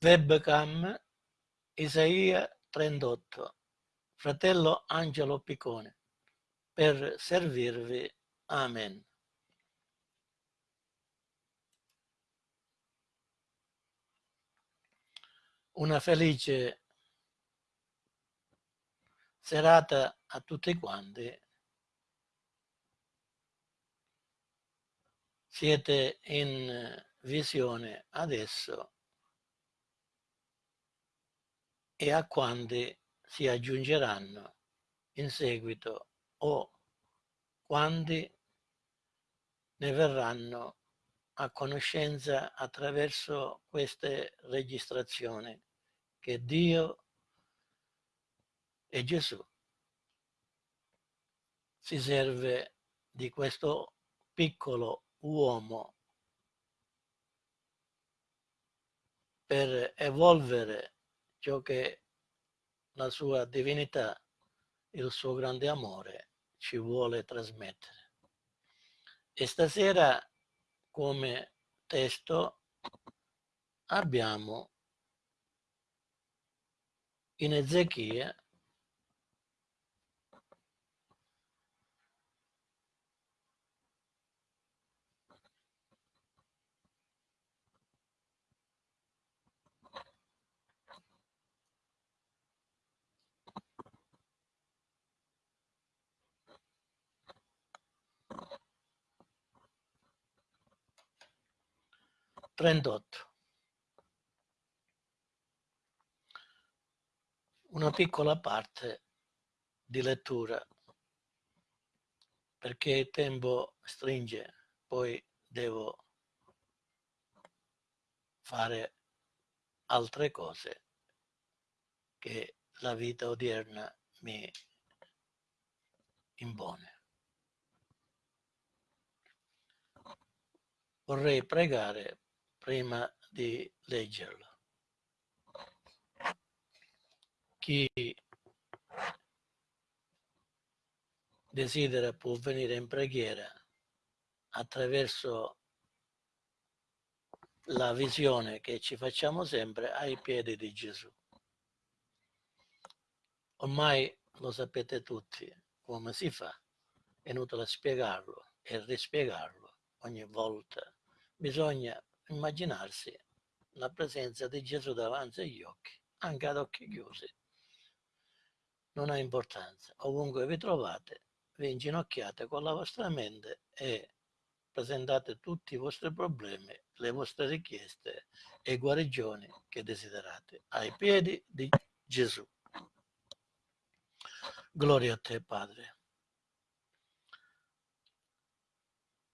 Webcam Isaia 38, fratello Angelo Piccone, per servirvi. Amen. Una felice serata a tutti quanti. Siete in visione adesso e a quanti si aggiungeranno in seguito o quanti ne verranno a conoscenza attraverso queste registrazioni che Dio e Gesù si serve di questo piccolo uomo per evolvere ciò che la sua divinità, il suo grande amore ci vuole trasmettere. E stasera come testo abbiamo in Ezechia 38. Una piccola parte di lettura perché il tempo stringe, poi devo fare altre cose che la vita odierna mi impone. Vorrei pregare prima di leggerlo. Chi desidera può venire in preghiera attraverso la visione che ci facciamo sempre ai piedi di Gesù. Ormai lo sapete tutti come si fa, è inutile spiegarlo e rispiegarlo ogni volta. Bisogna immaginarsi la presenza di Gesù davanti agli occhi, anche ad occhi chiusi. Non ha importanza. Ovunque vi trovate, vi inginocchiate con la vostra mente e presentate tutti i vostri problemi, le vostre richieste e guarigioni che desiderate ai piedi di Gesù. Gloria a te, Padre.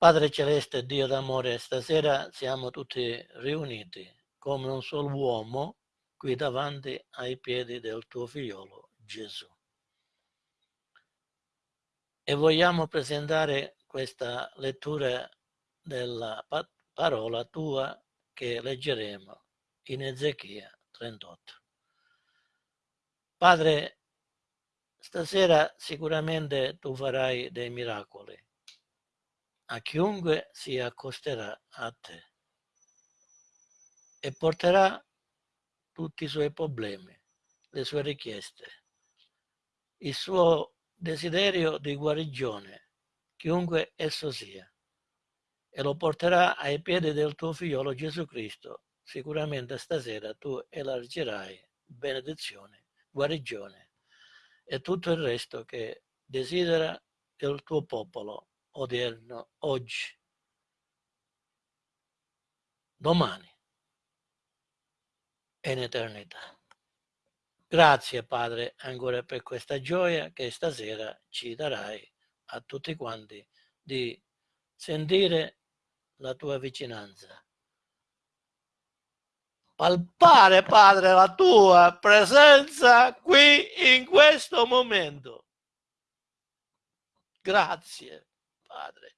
Padre Celeste, Dio d'amore, stasera siamo tutti riuniti come un solo uomo qui davanti ai piedi del tuo figliolo Gesù. E vogliamo presentare questa lettura della parola tua che leggeremo in Ezechia 38. Padre, stasera sicuramente tu farai dei miracoli a chiunque si accosterà a te e porterà tutti i suoi problemi, le sue richieste, il suo desiderio di guarigione, chiunque esso sia, e lo porterà ai piedi del tuo figliolo Gesù Cristo. Sicuramente stasera tu elargirai benedizione, guarigione e tutto il resto che desidera il tuo popolo odierno, oggi, domani e in eternità. Grazie Padre ancora per questa gioia che stasera ci darai a tutti quanti di sentire la tua vicinanza. Palpare, Padre, la tua presenza qui in questo momento. Grazie. Padre.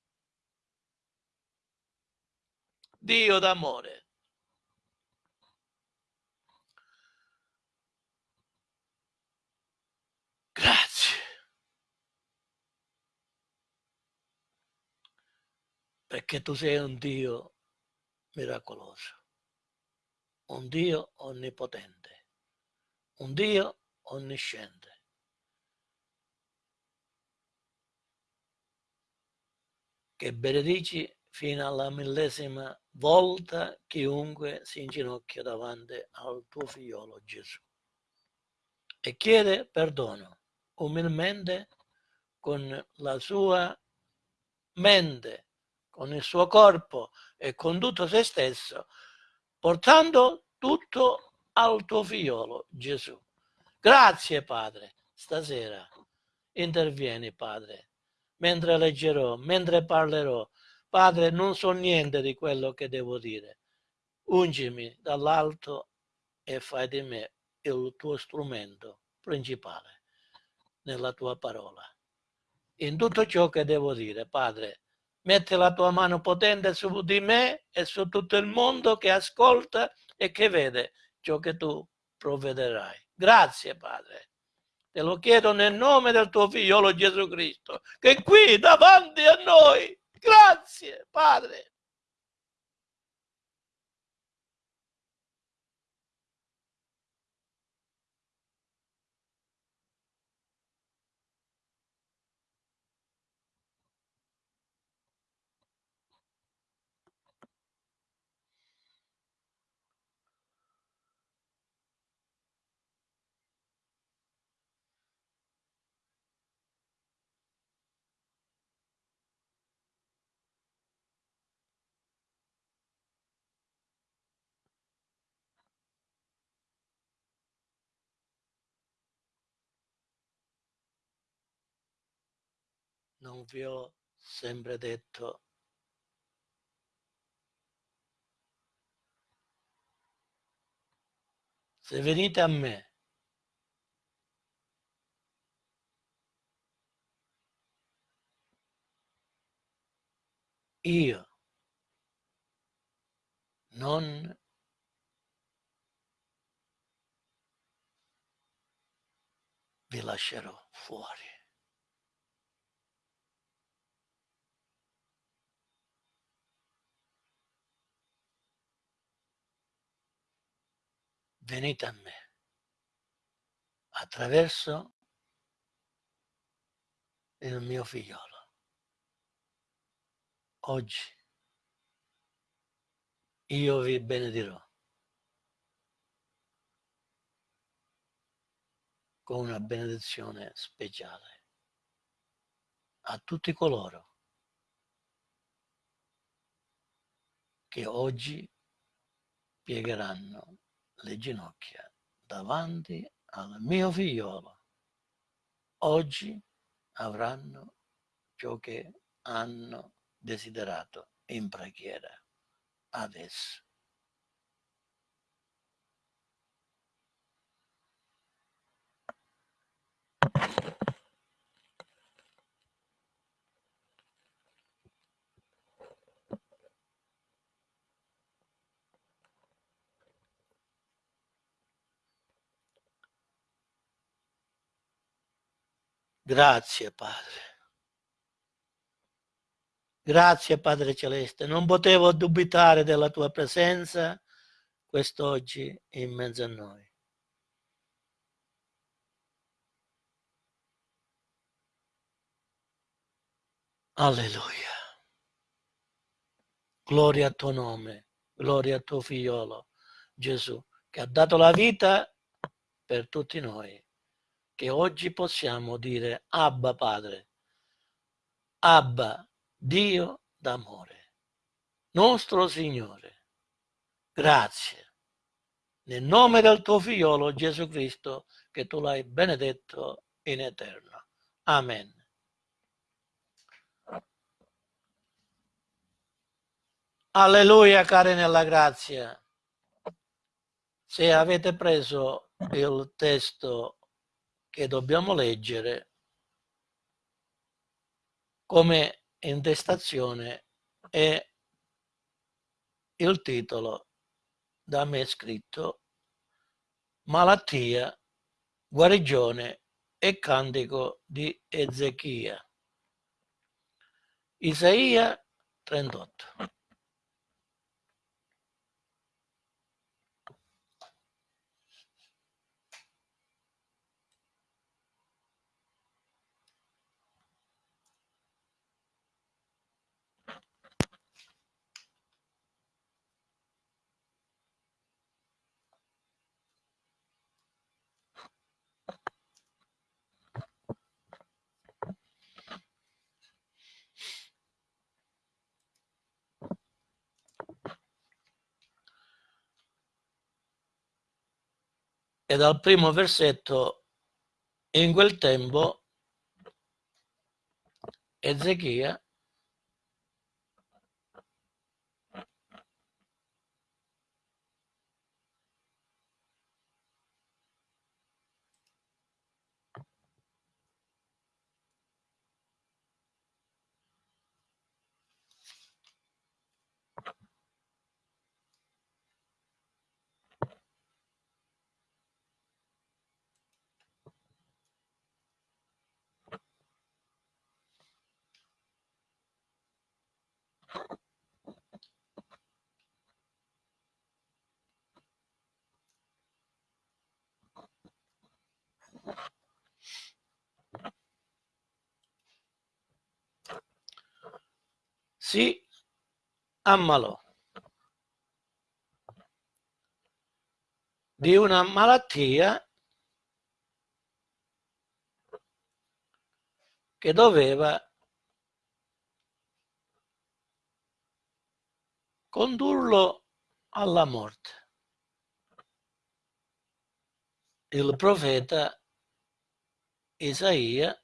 Dio d'amore. Grazie. Perché tu sei un Dio miracoloso. un Dio onnipotente, un Dio onnisciente. Che benedici fino alla millesima volta chiunque si inginocchia davanti al tuo figliolo Gesù e chiede perdono umilmente con la sua mente, con il suo corpo e con tutto se stesso, portando tutto al tuo figliolo Gesù. Grazie Padre, stasera intervieni Padre, mentre leggerò, mentre parlerò. Padre, non so niente di quello che devo dire. Ungimi dall'alto e fai di me il tuo strumento principale nella tua parola. In tutto ciò che devo dire, Padre, metti la tua mano potente su di me e su tutto il mondo che ascolta e che vede ciò che tu provvederai. Grazie, Padre. Te lo chiedo nel nome del tuo figliolo Gesù Cristo, che è qui davanti a noi. Grazie, Padre. Non vi ho sempre detto se venite a me io non vi lascerò fuori. Venite a me attraverso il mio figliolo. Oggi io vi benedirò con una benedizione speciale a tutti coloro che oggi piegheranno le ginocchia davanti al mio figliolo. Oggi avranno ciò che hanno desiderato in preghiera adesso. Grazie Padre. Grazie Padre Celeste. Non potevo dubitare della tua presenza quest'oggi in mezzo a noi. Alleluia. Gloria a tuo nome, gloria a tuo figliolo Gesù, che ha dato la vita per tutti noi che oggi possiamo dire Abba Padre, Abba Dio d'amore, nostro Signore, grazie, nel nome del tuo figliolo Gesù Cristo, che tu l'hai benedetto in eterno. Amen. Alleluia, cari nella grazia. Se avete preso il testo che dobbiamo leggere come intestazione è il titolo da me scritto Malattia, guarigione e cantico di Ezechia. Isaia 38. E dal primo versetto in quel tempo Ezechia si ammalò di una malattia che doveva condurlo alla morte. Il profeta Isaia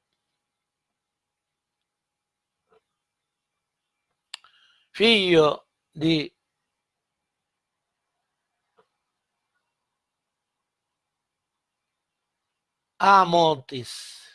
figlio di Amotis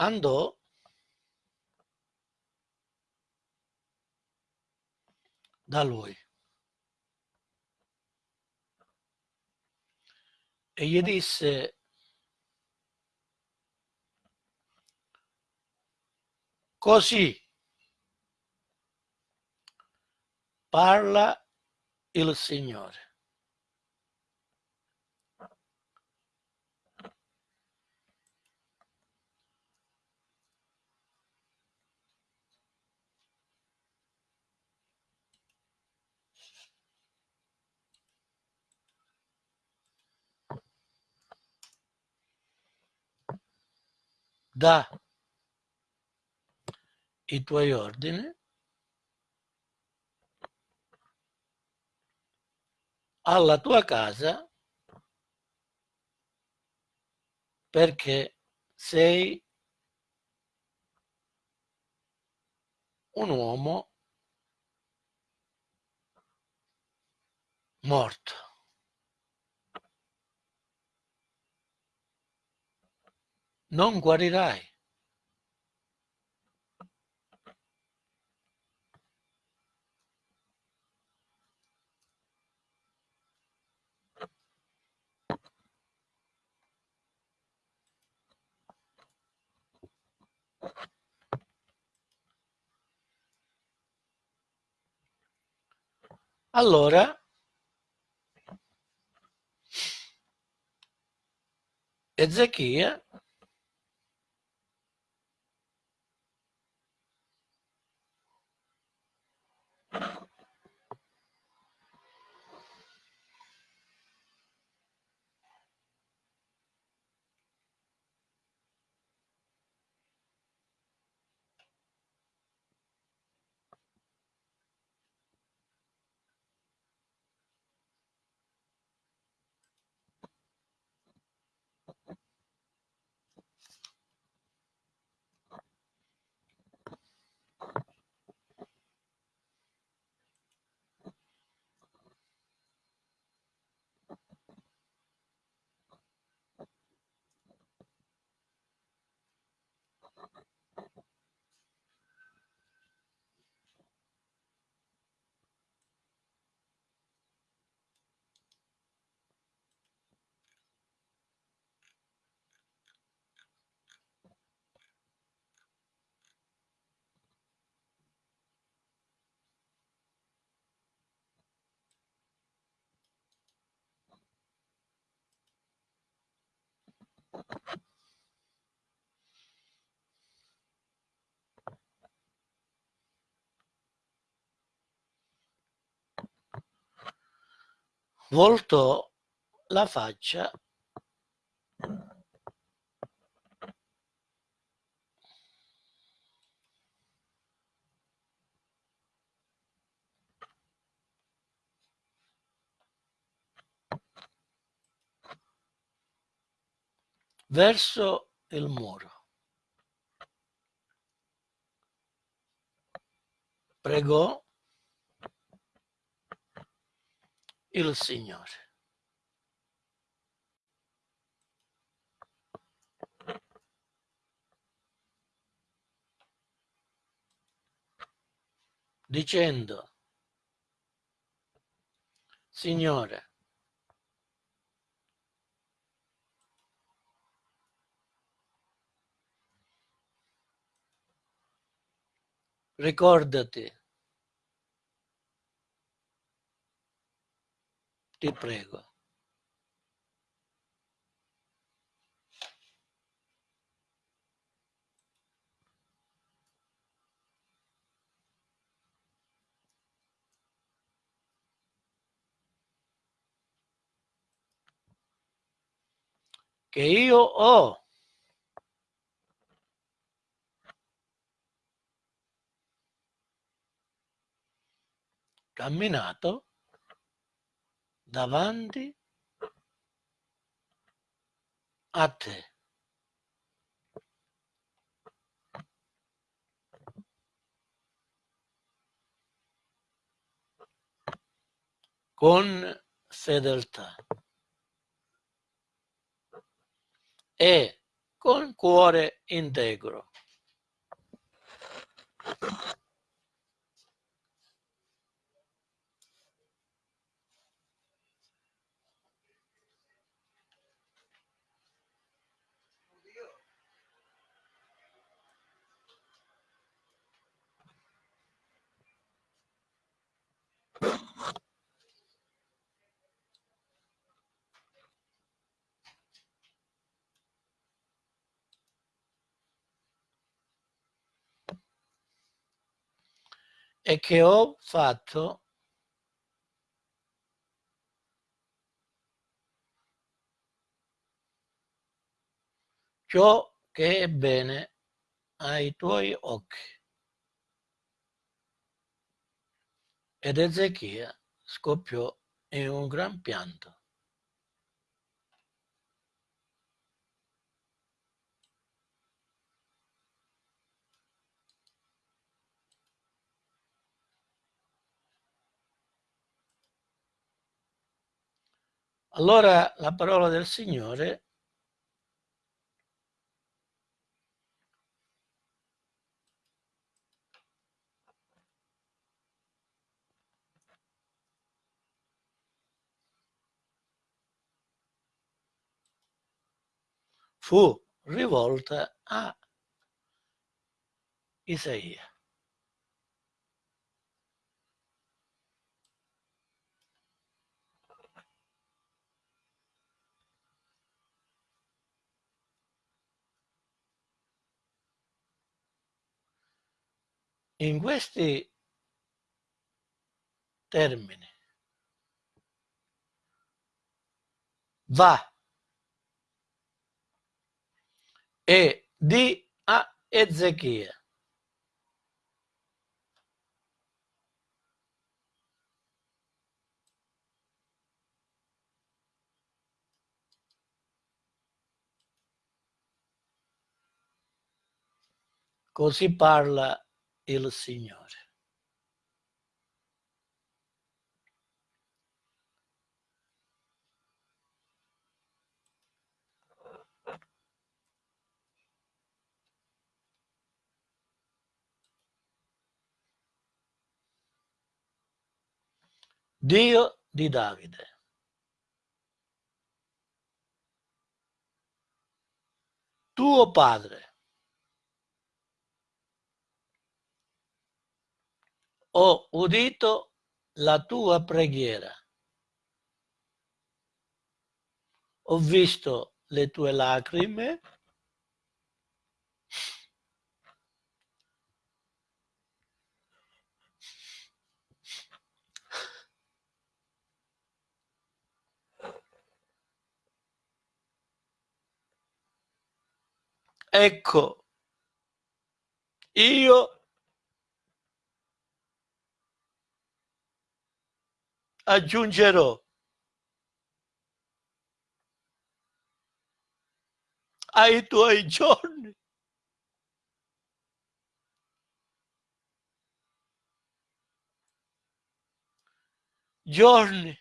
andò da lui e gli disse così parla il Signore. Da i tuoi ordini alla tua casa perché sei un uomo morto. Non guarirai. Allora Ezechia voltò la faccia verso il muro. Pregò il Signore. dicendo, Signore, ricordati, ti prego. che io ho camminato davanti a te. con fedeltà e con cuore integro. E che ho fatto ciò che è bene ai tuoi occhi. Ed Ezechia scoppiò in un gran pianto. Allora la parola del Signore fu rivolta a Isaia. In questi termini va e di a Ezechia Così parla il Signore. Dio di Davide. Tuo padre. Ho udito la tua preghiera. Ho visto le tue lacrime ecco, io aggiungerò ai tuoi giorni giorni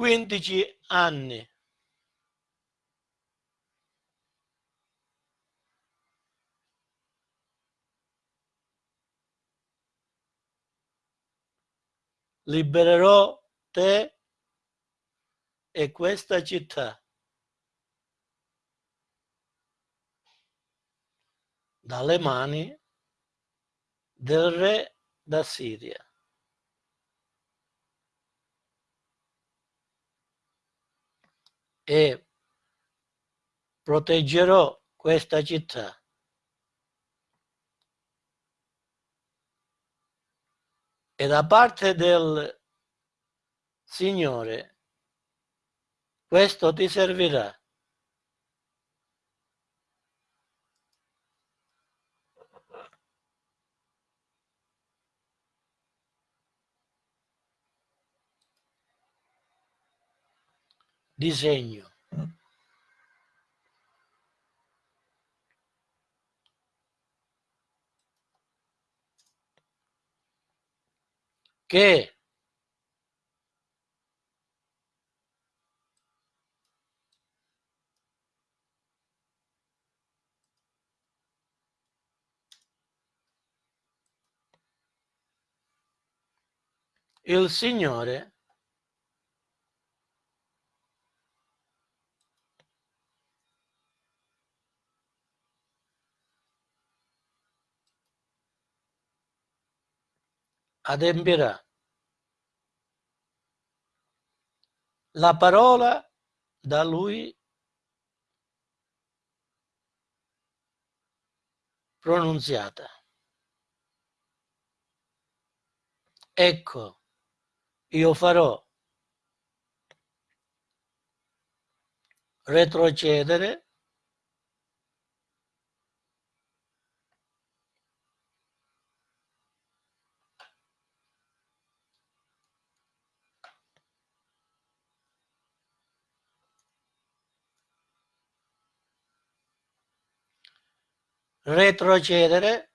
quindici anni libererò te e questa città dalle mani del re da. E proteggerò questa città e da parte del Signore, questo ti servirà. Disegno. Che il Signore adempirà la parola da lui pronunziata. Ecco, io farò retrocedere retrocedere.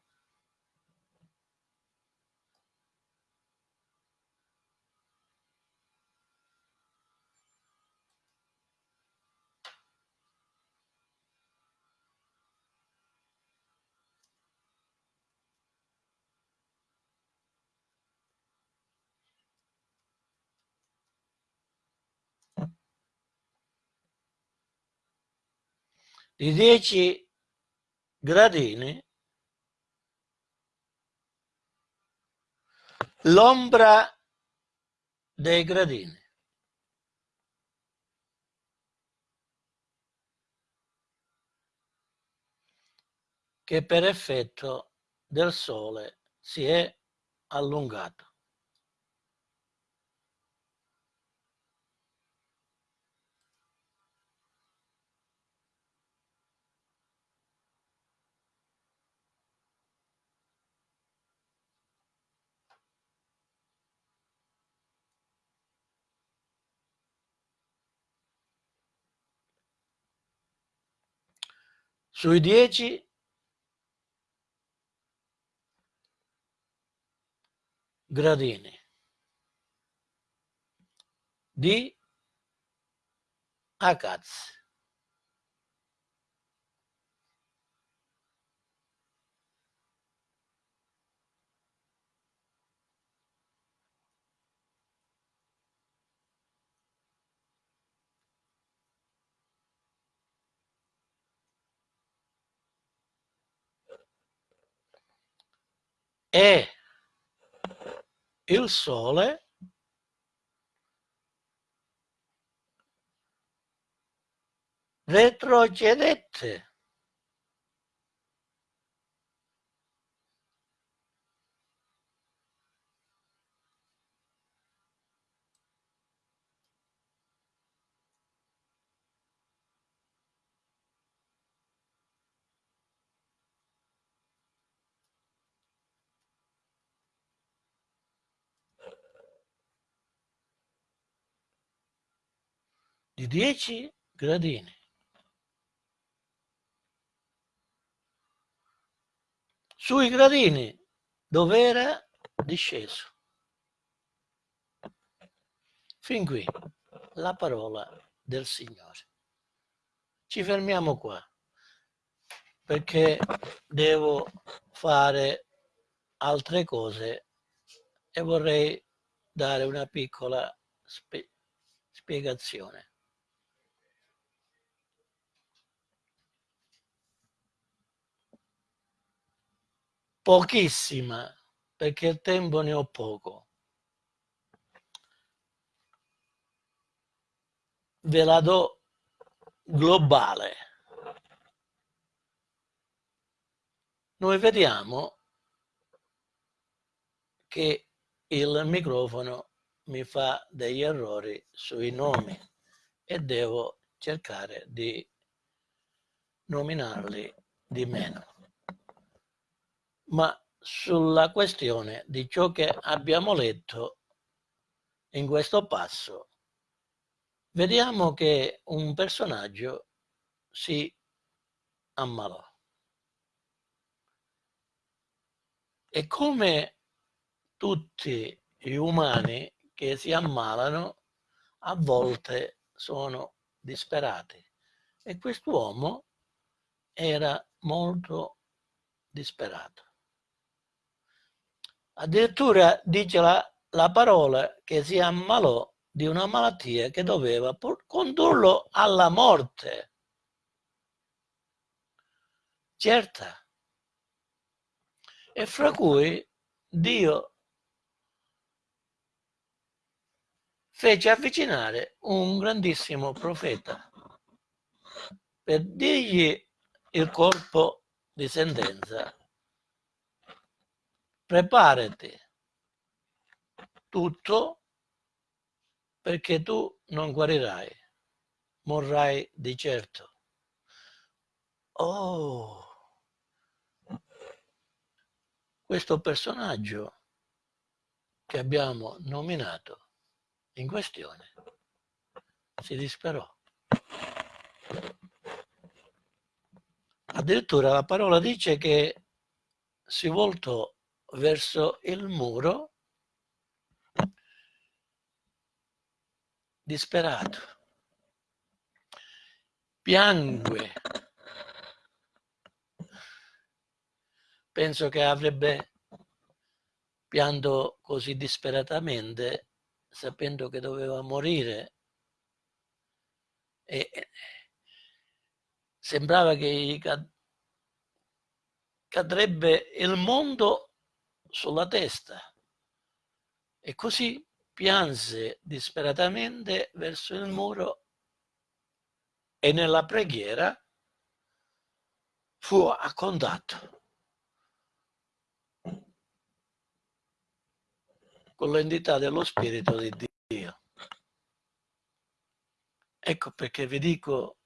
Di 10 gradini l'ombra dei gradini. che per effetto del sole si è allungato. Sui dieci gradini di Akaz. E il sole retrocedette. Di 10 gradini. Sui gradini dove era disceso. Fin qui la parola del Signore. Ci fermiamo qua perché devo fare altre cose e vorrei dare una piccola spie spiegazione. Pochissima, perché il tempo ne ho poco. Ve la do globale. Noi vediamo che il microfono mi fa degli errori sui nomi e devo cercare di nominarli di meno. Ma sulla questione di ciò che abbiamo letto in questo passo, vediamo che un personaggio si ammalò. E come tutti gli umani che si ammalano a volte sono disperati. E quest'uomo era molto disperato. Addirittura dice la, la parola che si ammalò di una malattia che doveva condurlo alla morte. Certa. E fra cui Dio fece avvicinare un grandissimo profeta per dirgli il corpo di sentenza. Preparati tutto perché tu non guarirai, morrai di certo. Oh, questo personaggio che abbiamo nominato in questione si disperò. Addirittura la parola dice che si voltò verso il muro disperato. Piangue. Penso che avrebbe pianto così disperatamente sapendo che doveva morire e sembrava che cadrebbe il mondo sulla testa e così pianse disperatamente verso il muro e nella preghiera fu a contatto con l'entità dello Spirito di Dio. Ecco perché vi dico,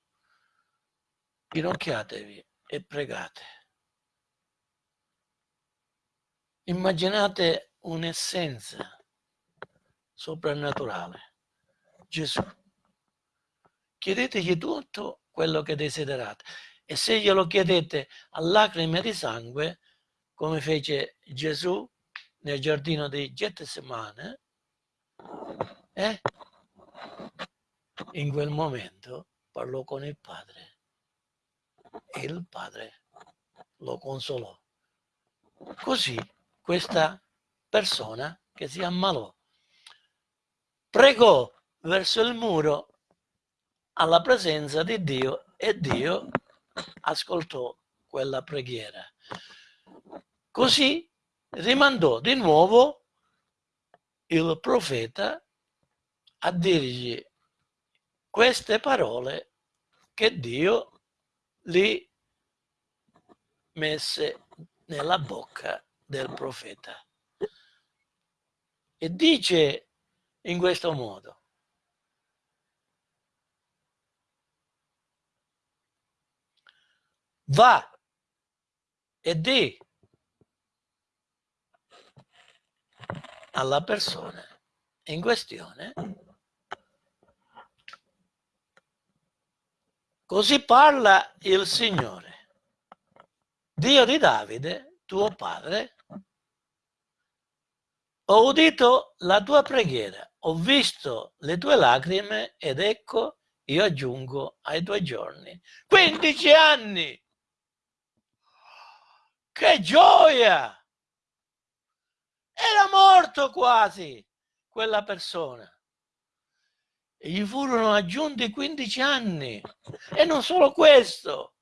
ginocchiatevi e pregate. Immaginate un'essenza soprannaturale, Gesù. Chiedetegli tutto quello che desiderate e se glielo chiedete a lacrime di sangue, come fece Gesù nel giardino di Getsemane, eh? in quel momento parlò con il padre e il padre lo consolò. Così questa persona che si ammalò pregò verso il muro alla presenza di Dio e Dio ascoltò quella preghiera. Così rimandò di nuovo il profeta a dirgli queste parole che Dio gli messe nella bocca del profeta. E dice in questo modo, va e di alla persona in questione Così parla il Signore, Dio di Davide, tuo padre. Ho udito la tua preghiera, ho visto le tue lacrime ed ecco io aggiungo ai tuoi giorni 15 anni. Che gioia! Era morto quasi quella persona e gli furono aggiunti 15 anni. E non solo questo.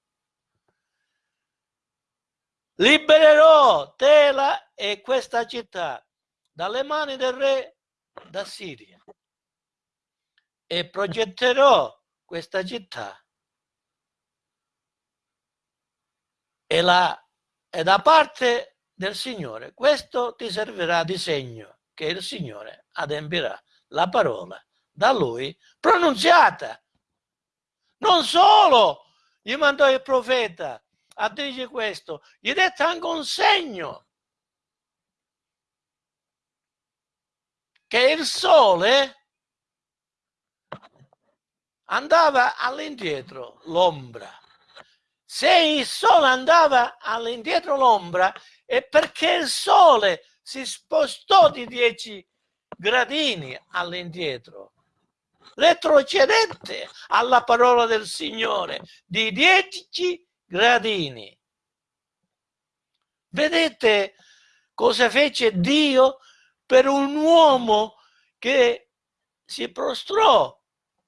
Libererò Tela e questa città dalle mani del re da Siria. E progetterò questa città. E, la, e da parte del Signore questo ti servirà di segno che il Signore adempirà. La parola da lui pronunziata. Non solo gli mandò il profeta a dire questo, gli dette anche un segno che il sole andava all'indietro l'ombra. Se il sole andava all'indietro l'ombra è perché il sole si spostò di 10 gradini all'indietro retrocedette alla parola del Signore di dieci gradini. Vedete cosa fece Dio per un uomo che si prostrò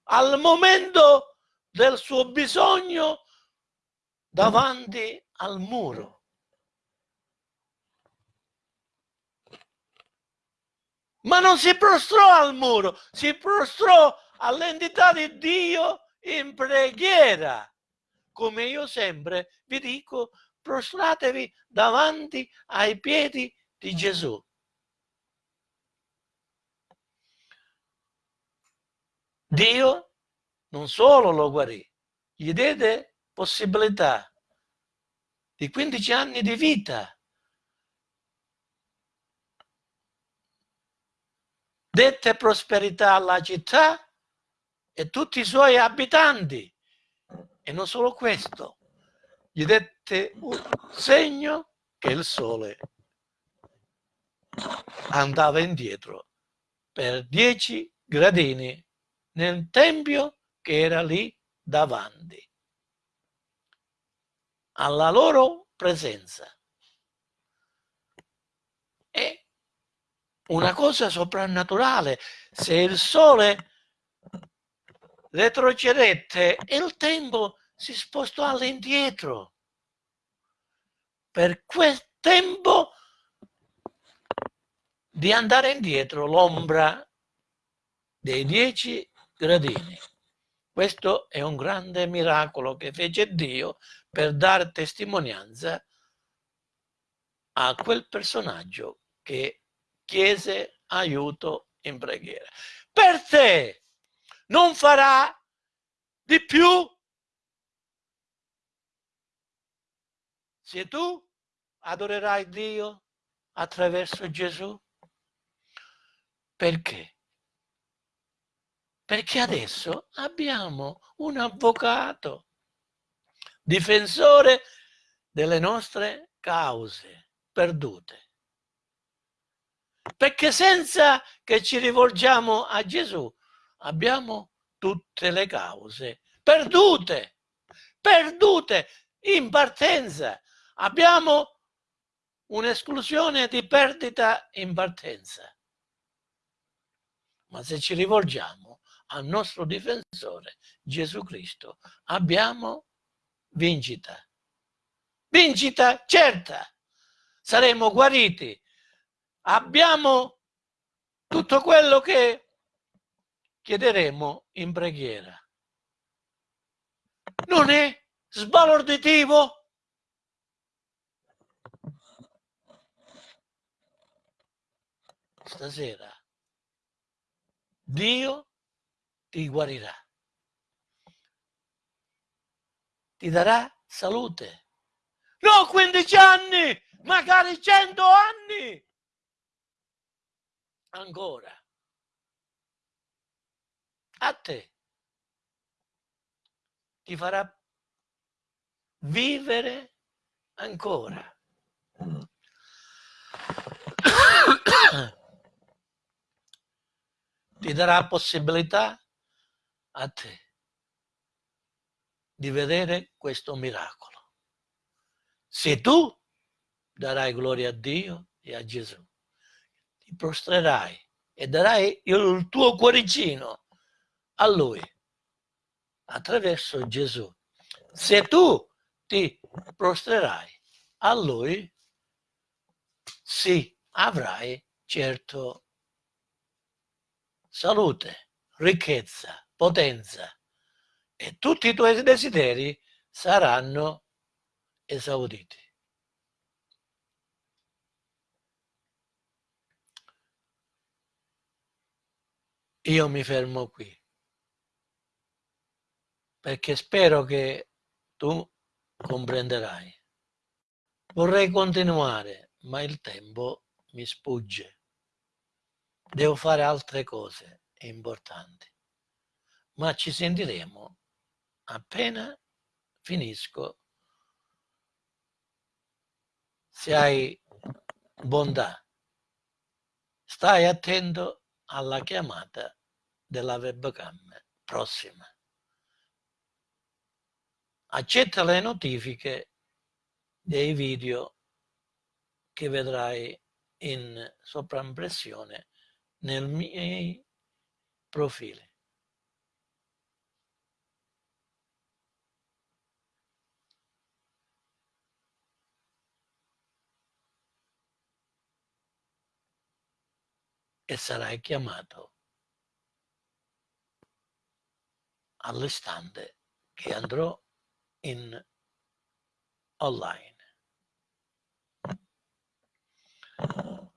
al momento del suo bisogno davanti al muro. Ma non si prostrò al muro, si prostrò all'entità di Dio in preghiera. Come io sempre vi dico, prostratevi davanti ai piedi di Gesù. Dio non solo lo guarì, gli diede possibilità di 15 anni di vita. Dette prosperità alla città e tutti i suoi abitanti. E non solo questo, gli dette un segno che il sole andava indietro per dieci gradini nel tempio che era lì davanti alla loro presenza. È una cosa soprannaturale. Se il sole retrocedette e il tempo si spostò all'indietro. Per quel tempo di andare indietro l'ombra dei dieci gradini. Questo è un grande miracolo che fece Dio per dare testimonianza a quel personaggio che chiese aiuto in preghiera. Per te non farà di più se tu adorerai Dio attraverso Gesù. Perché? Perché adesso abbiamo un avvocato, difensore delle nostre cause perdute. Perché senza che ci rivolgiamo a Gesù abbiamo tutte le cause perdute, perdute in partenza. Abbiamo un'esclusione di perdita in partenza. Ma se ci rivolgiamo al nostro difensore, Gesù Cristo, abbiamo vincita. Vincita certa. Saremo guariti. Abbiamo tutto quello che chiederemo in preghiera. Non è sbalorditivo? Stasera Dio ti guarirà. Ti darà salute. No, 15 anni, magari 100 anni. Ancora a te. ti farà vivere ancora. ti darà possibilità a te di vedere questo miracolo. Se tu darai gloria a Dio e a Gesù, ti prostrerai e darai il tuo cuoricino a Lui attraverso Gesù. Se tu ti prostrerai a Lui, sì, avrai certo salute, ricchezza, potenza e tutti i tuoi desideri saranno esauditi. Io mi fermo qui perché spero che tu comprenderai. Vorrei continuare, ma il tempo mi sfugge. Devo fare altre cose importanti. Ma ci sentiremo appena finisco. Se hai bontà, stai attento alla chiamata della webcam prossima. Accetta le notifiche dei video che vedrai in sovraimpressione nel miei profili. E sarai chiamato all'istante che andrò in online.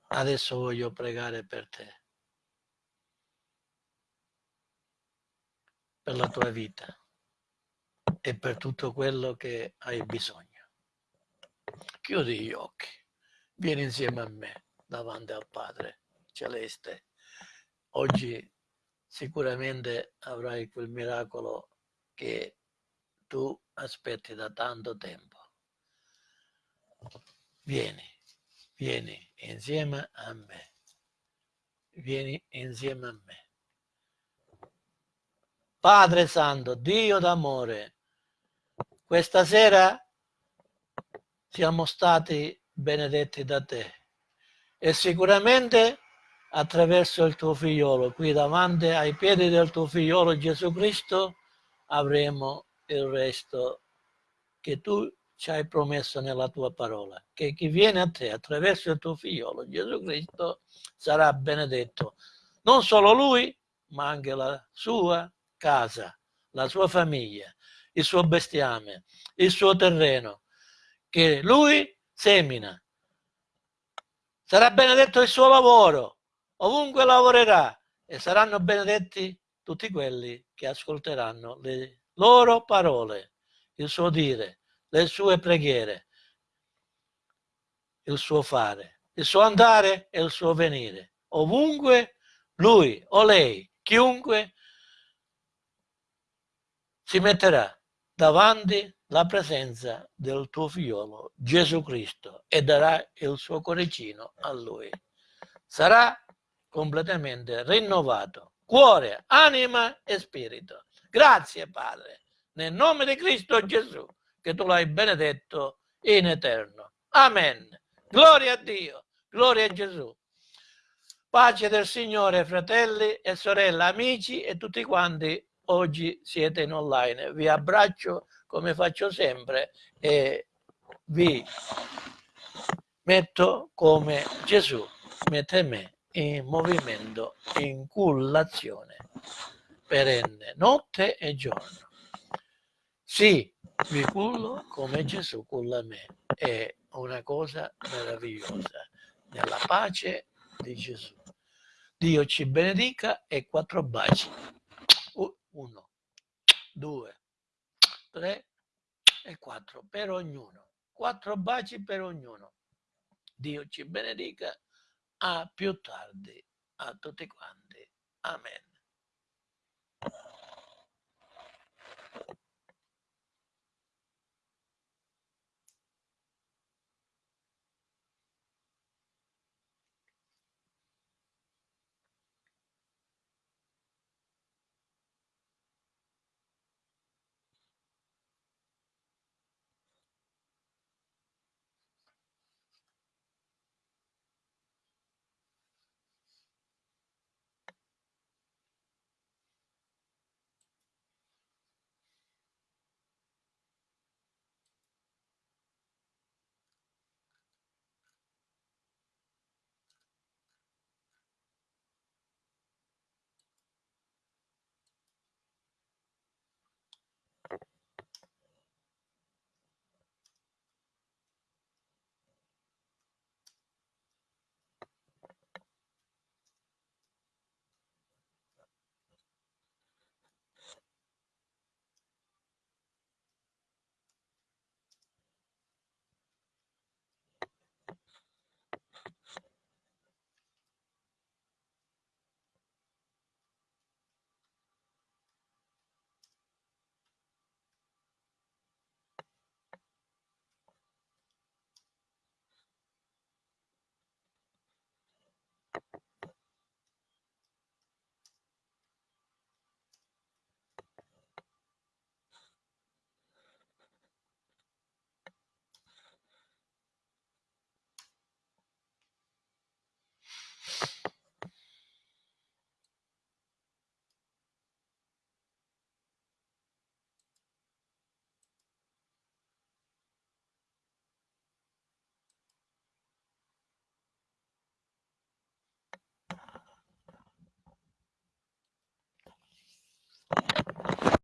Adesso voglio pregare per te. per la tua vita e per tutto quello che hai bisogno. Chiudi gli occhi, vieni insieme a me davanti al Padre Celeste. Oggi sicuramente avrai quel miracolo che tu aspetti da tanto tempo. Vieni, vieni insieme a me. Vieni insieme a me. Padre Santo, Dio d'amore, questa sera siamo stati benedetti da te e sicuramente attraverso il tuo figliolo, qui davanti ai piedi del tuo figliolo Gesù Cristo, avremo il resto che tu ci hai promesso nella tua parola, che chi viene a te attraverso il tuo figliolo Gesù Cristo sarà benedetto, non solo lui, ma anche la sua casa, la sua famiglia, il suo bestiame, il suo terreno, che lui semina. Sarà benedetto il suo lavoro, ovunque lavorerà, e saranno benedetti tutti quelli che ascolteranno le loro parole, il suo dire, le sue preghiere, il suo fare, il suo andare e il suo venire. Ovunque lui o lei, chiunque si metterà davanti la presenza del tuo figliolo Gesù Cristo e darà il suo coricino a lui. Sarà completamente rinnovato, cuore, anima e spirito. Grazie Padre, nel nome di Cristo Gesù, che tu l'hai benedetto in eterno. Amen. Gloria a Dio, gloria a Gesù. Pace del Signore, fratelli e sorelle, amici e tutti quanti oggi siete in online. Vi abbraccio come faccio sempre e vi metto come Gesù mette me in movimento, in cullazione perenne, notte e giorno. Sì, vi cullo come Gesù culla me. È una cosa meravigliosa, nella pace di Gesù. Dio ci benedica e quattro baci. 1, 2, 3 e 4 per ognuno. Quattro baci per ognuno. Dio ci benedica. A più tardi a tutti quanti. Amen.